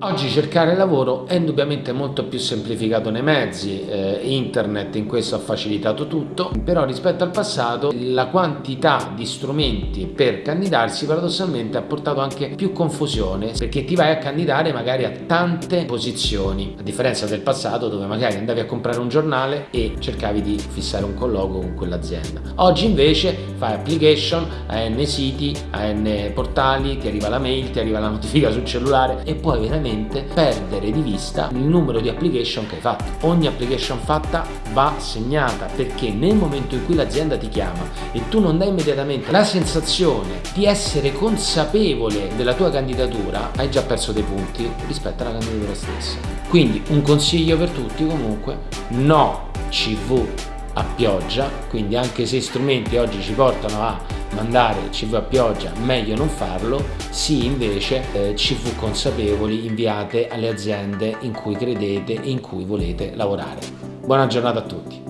Oggi cercare lavoro è indubbiamente molto più semplificato nei mezzi, eh, internet in questo ha facilitato tutto, però rispetto al passato la quantità di strumenti per candidarsi paradossalmente ha portato anche più confusione perché ti vai a candidare magari a tante posizioni, a differenza del passato dove magari andavi a comprare un giornale e cercavi di fissare un colloquio con quell'azienda. Oggi invece fai application, a n siti, a n portali, ti arriva la mail, ti arriva la notifica sul cellulare e veramente veramente perdere di vista il numero di application che hai fatto. Ogni application fatta va segnata perché nel momento in cui l'azienda ti chiama e tu non dai immediatamente la sensazione di essere consapevole della tua candidatura, hai già perso dei punti rispetto alla candidatura stessa. Quindi un consiglio per tutti comunque, no CV a pioggia, quindi anche se strumenti oggi ci portano a mandare CV a pioggia meglio non farlo, sì invece eh, CV consapevoli inviate alle aziende in cui credete e in cui volete lavorare. Buona giornata a tutti!